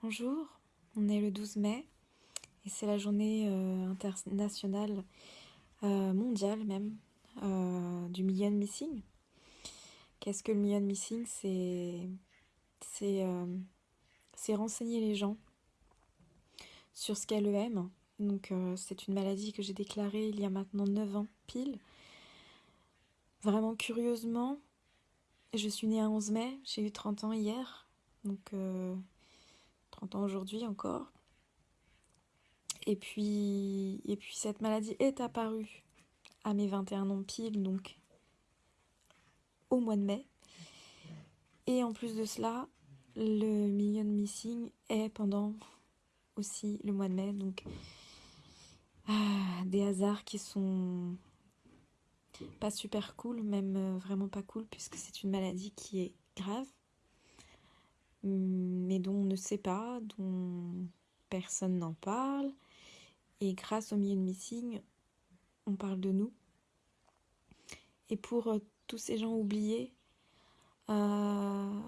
Bonjour, on est le 12 mai et c'est la journée euh, internationale, euh, mondiale même, euh, du million missing. Qu'est-ce que le million missing? C'est renseigner les gens sur ce qu'est l'EM. Donc c'est une maladie que j'ai déclarée il y a maintenant 9 ans pile. Vraiment curieusement, je suis née un 11 mai, j'ai eu 30 ans hier. Donc 30 ans aujourd'hui encore. Et puis, et puis cette maladie est apparue à mes 21 ans pile, donc au mois de mai. Et en plus de cela, le Million Missing est pendant aussi le mois de mai. Donc ah, des hasards qui sont pas super cool, même euh, vraiment pas cool, puisque c'est une maladie qui est grave mais dont on ne sait pas, dont personne n'en parle. Et grâce au Million Missing, on parle de nous. Et pour euh, tous ces gens oubliés, euh,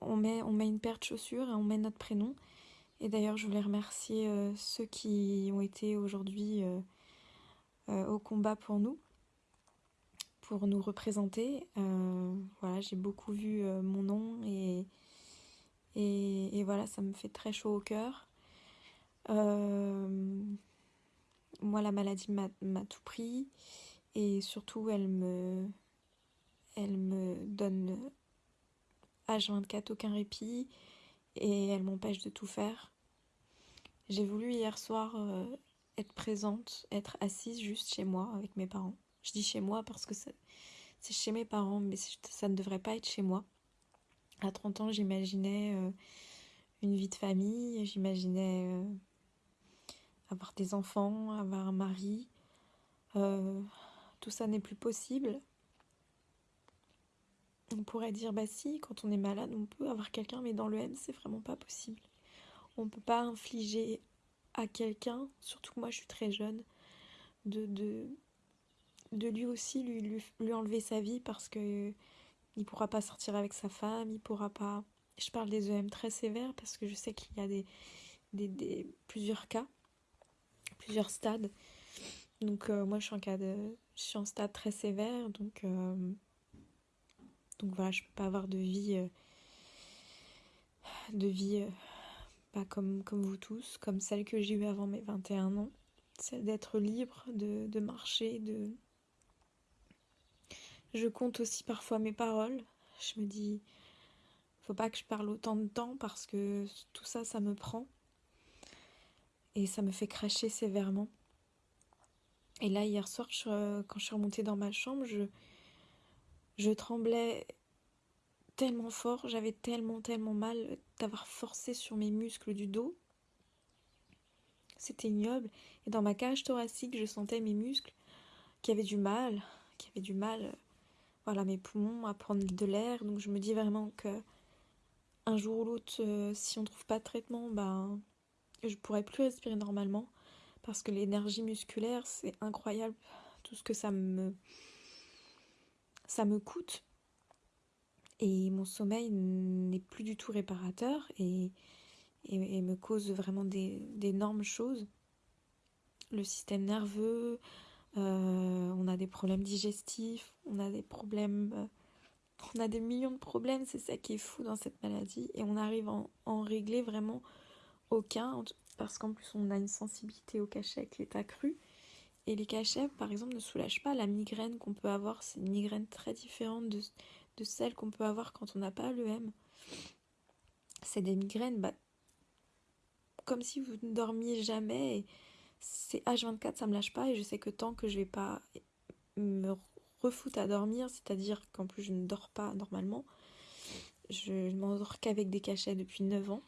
on, met, on met une paire de chaussures et on met notre prénom. Et d'ailleurs, je voulais remercier euh, ceux qui ont été aujourd'hui au combat pour nous, pour nous représenter. voilà, j'ai beaucoup vu mon nom et et, voilà, ça me fait très chaud au cœur. Euh, moi, la maladie m'a tout pris. Et surtout, elle me, elle me donne H24 aucun répit. Et elle m'empêche de tout faire. J'ai voulu hier soir euh, être présente, être assise juste chez moi avec mes parents. Je dis chez moi parce que c'est chez mes parents, mais ça ne devrait pas être chez moi. À 30 ans, j'imaginais euh, une vie de famille, j'imaginais euh, avoir des enfants, avoir un mari. Euh, tout ça n'est plus possible. On pourrait dire, bah si, quand on est malade, on peut avoir quelqu'un, mais dans le M, c'est vraiment pas possible. On peut pas infliger à quelqu'un, surtout moi je suis très jeune, de, de, de lui aussi lui, lui enlever sa vie parce que il pourra pas sortir avec sa femme, il pourra pas... Je parle des EM très sévères parce que je sais qu'il y a des, des, plusieurs cas, plusieurs stades. Donc euh, moi je suis en cas de... Je suis en stade très sévère, donc... Euh, donc voilà, je peux pas avoir de vie... Euh, de vie pas comme, comme vous tous, comme celle que j'ai eue avant mes 21 ans. Celle d'être libre, de, de marcher, de, je compte aussi parfois mes paroles. Je me dis, faut pas que je parle autant de temps parce que tout ça, ça me prend. Et ça me fait cracher sévèrement. Et là, hier soir, quand je suis remontée dans ma chambre, je, tremblais tellement fort, j'avais tellement, tellement mal d'avoir forcé sur mes muscles du dos. C'était ignoble. Et dans ma cage thoracique, je sentais mes muscles qui avaient du mal, qui avaient du mal voilà, mes poumons à prendre de l'air. Donc je me dis vraiment que un jour ou l'autre, euh, si on trouve pas de traitement, ben je pourrais plus respirer normalement parce que l'énergie musculaire, c'est incroyable tout ce que ça me ça me coûte. Et mon sommeil n'est plus du tout réparateur et, et, me cause vraiment d'énormes choses. Le système nerveux, on a des problèmes digestifs, on a des problèmes, euh, on a des millions de problèmes, c'est ça qui est fou dans cette maladie, et on arrive à en, régler vraiment aucun, parce qu'en plus on a une sensibilité au cachet qui est accrue, et les cachets par exemple ne soulagent pas la migraine qu'on peut avoir, c'est une migraine très différente de, celle qu'on peut avoir quand on n'a pas l'EM. C'est des migraines, bah, comme si vous ne dormiez jamais, c'est H24, ça me lâche pas et je sais que tant que je vais pas me refoutre à dormir, c'est-à-dire qu'en plus je ne dors pas normalement, je ne m'endors qu'avec des cachets depuis 9 ans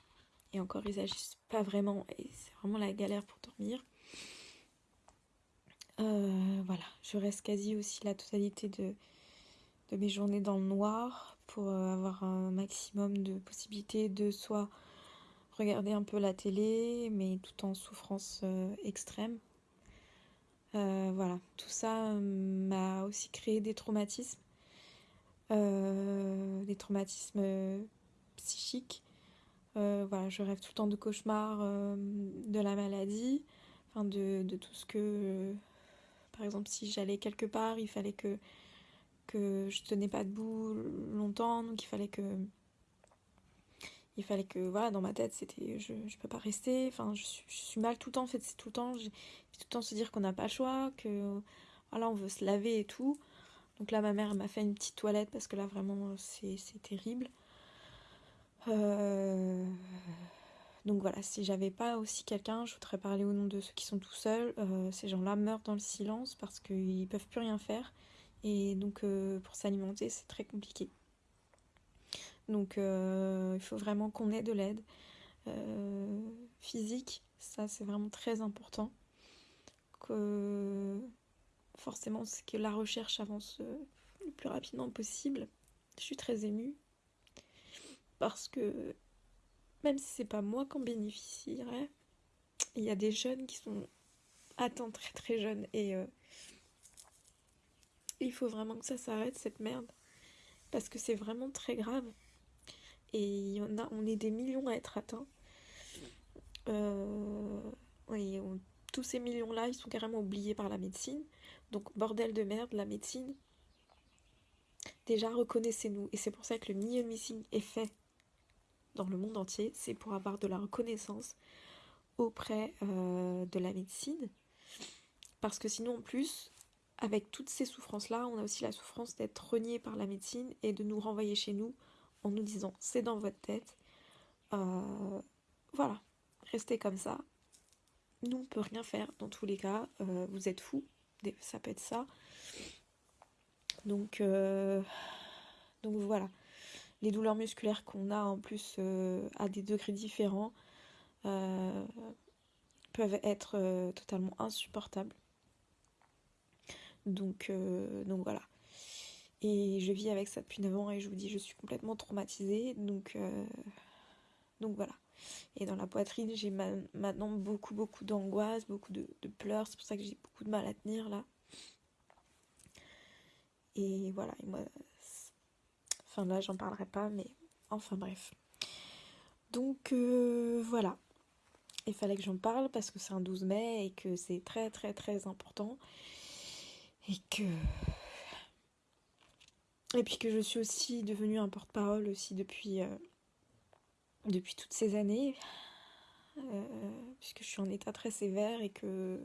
et encore ils agissent pas vraiment et c'est vraiment la galère pour dormir. Euh, voilà, je reste quasi aussi la totalité de, mes journées dans le noir pour avoir un maximum de possibilités de soit regarder un peu la télé, mais tout en souffrance euh, extrême. Euh, voilà, tout ça euh, m'a aussi créé des traumatismes, des traumatismes psychiques, voilà, je rêve tout le temps de cauchemars de la maladie, enfin de, tout ce que par exemple, si j'allais quelque part, il fallait que, que je tenais pas debout longtemps, donc il fallait que. Il fallait que, voilà, dans ma tête, c'était je, je peux pas rester, enfin, je suis, mal tout le temps, en fait, c'est tout le temps, tout le temps se dire qu'on n'a pas le choix, que, voilà, on veut se laver et tout. Donc là, ma mère m'a fait une petite toilette parce que là, vraiment, c'est terrible. Euh, donc voilà, si j'avais pas aussi quelqu'un, je voudrais parler au nom de ceux qui sont tout seuls. Euh, ces gens-là meurent dans le silence parce qu'ils peuvent plus rien faire. Et donc euh, pour s'alimenter, c'est très compliqué. Donc euh, il faut vraiment qu'on ait de l'aide physique. Ça, c'est vraiment très important. Que forcément, c'est que la recherche avance le plus rapidement possible. Je suis très émue parce que même si c'est pas moi qui en bénéficierais, il y a des jeunes qui sont atteints très très jeunes et euh, il faut vraiment que ça s'arrête cette merde parce que c'est vraiment très grave et a, on est des millions à être atteints. Euh, tous ces millions-là, ils sont carrément oubliés par la médecine. Donc bordel de merde, la médecine. Déjà reconnaissez-nous et c'est pour ça que le million missing est fait dans le monde entier, c'est pour avoir de la reconnaissance auprès euh, de la médecine. Parce que sinon, en plus, avec toutes ces souffrances-là, on a aussi la souffrance d'être renié par la médecine et de nous renvoyer chez nous en nous disant c'est dans votre tête. Euh, voilà, restez comme ça. Nous, on peut rien faire dans tous les cas. Euh, vous êtes fous, ça peut être ça. Donc, donc voilà les douleurs musculaires qu'on a en plus euh, à des degrés différents euh, peuvent être euh, totalement insupportables. Donc, donc voilà. Et je vis avec ça depuis 9 ans et je vous dis, je suis complètement traumatisée. Donc, donc voilà. Et dans la poitrine, j'ai maintenant beaucoup, beaucoup d'angoisse, beaucoup de, de pleurs. C'est pour ça que j'ai beaucoup de mal à tenir là. Et voilà. Et moi, Enfin là, j'en parlerai pas, mais enfin bref. Donc euh, voilà. Il fallait que j'en parle parce que c'est un 12 mai et que c'est très très très important. Et que. Et puis que je suis aussi devenue un porte-parole aussi depuis, euh, depuis toutes ces années. Euh, puisque je suis en état très sévère et que,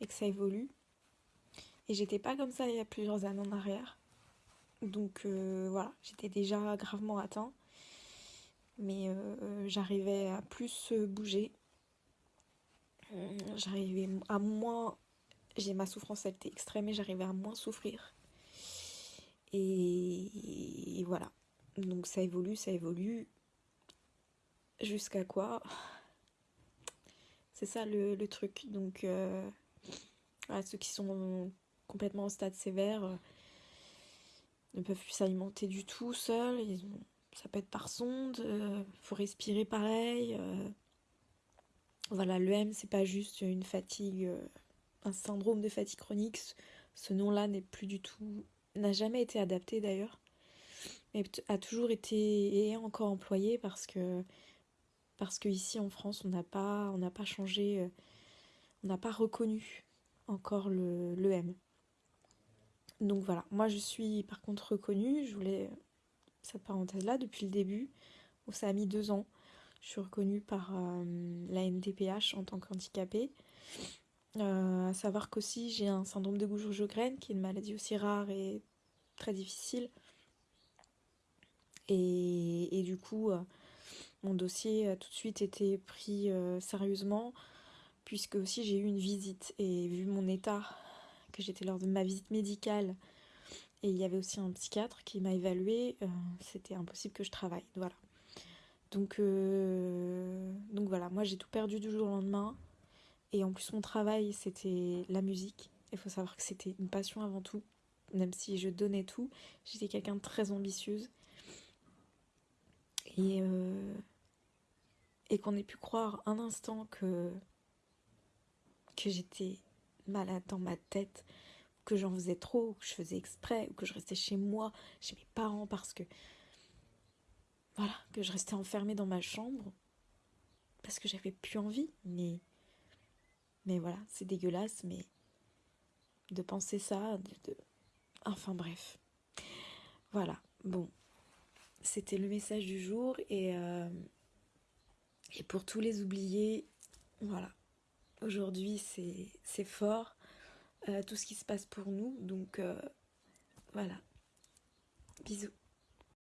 et que ça évolue. Et j'étais pas comme ça il y a plusieurs années en arrière. Donc euh, voilà, j'étais déjà gravement atteint. Mais j'arrivais à plus bouger. J'arrivais à moins... J'ai ma souffrance, elle était extrême et j'arrivais à moins souffrir. Voilà. Donc ça évolue, ça évolue. Jusqu'à quoi? C'est ça le, truc. Donc euh, ceux qui sont complètement au stade sévère ne peuvent plus s'alimenter du tout seuls. Ça peut être par sonde, il euh, faut respirer pareil. Euh. Voilà, l'EM, c'est pas juste une fatigue, euh, un syndrome de fatigue chronique. Ce nom-là n'est plus du tout, n'a jamais été adapté d'ailleurs, a toujours été et est encore employé parce que parce que ici en France, on n'a pas, on n'a pas changé, on n'a pas reconnu encore le l'EM. Donc voilà, moi je suis par contre reconnue, je voulais cette parenthèse-là depuis le début, où ça a mis deux ans. Je suis reconnue par euh, la NDPH en tant qu'handicapée. Euh, à savoir qu'aussi j'ai un syndrome de Goujon-Jogren, qui est une maladie aussi rare et très difficile. Et, du coup, euh, mon dossier a tout de suite été pris sérieusement, puisque aussi j'ai eu une visite. Et vu mon état que j'étais lors de ma visite médicale et il y avait aussi un psychiatre qui m'a évalué, euh, c'était impossible que je travaille. Donc, euh, donc voilà, moi j'ai tout perdu du jour au lendemain. Et en plus mon travail c'était la musique. Il faut savoir que c'était une passion avant tout. Même si je donnais tout, j'étais quelqu'un de très ambitieuse. Et, euh, et qu'on ait pu croire un instant que, que j'étais malade dans ma tête, que j'en faisais trop, que je faisais exprès, ou que je restais chez moi, chez mes parents, parce que voilà, que je restais enfermée dans ma chambre parce que j'avais plus envie. Mais, mais voilà, c'est dégueulasse, mais de penser ça, de, enfin bref. Voilà, bon, c'était le message du jour et, euh, et pour tous les oubliés, voilà, aujourd'hui c'est fort, euh, tout ce qui se passe pour nous, donc euh, voilà, bisous.